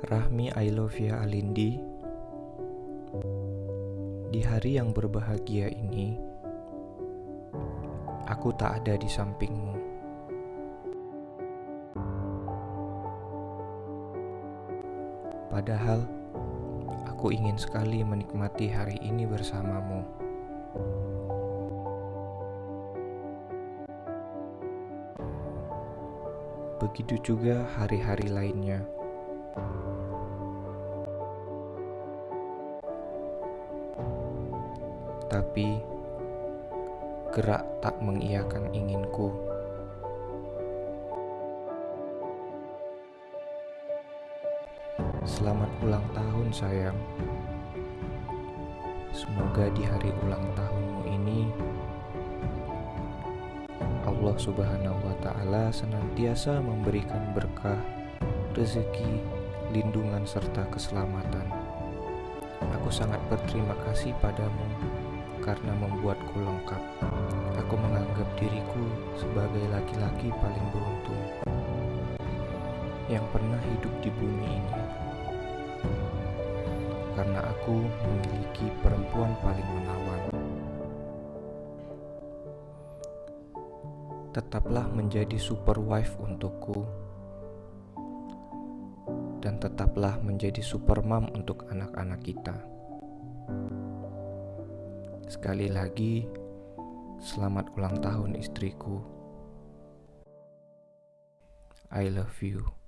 Rahmi Ailovia Alindi. Di hari yang berbahagia ini Aku tak ada di sampingmu. Padahal Aku ingin sekali menikmati hari ini bersamamu. Begitu juga hari-hari lainnya Tapi gerak tak mengiyakan inginku. Selamat ulang tahun sayang. Semoga di hari ulang tahunmu ini Allah Subhanahu wa taala senantiasa memberikan berkah, rezeki, lindungan serta keselamatan. Aku sangat berterima kasih padamu karena membuatku lengkap. Aku menganggap diriku sebagai laki-laki paling beruntung yang pernah hidup di bumi ini. Karena aku memiliki perempuan paling menawan. Tetaplah menjadi super wife untukku. Dan tetaplah menjadi super mom untuk anak-anak kita. Sekali lagi, selamat ulang tahun istriku. I love you.